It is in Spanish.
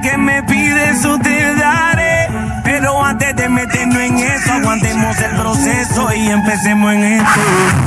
que me pides, eso te daré. Pero antes de meternos en eso, aguantemos el proceso y empecemos en esto.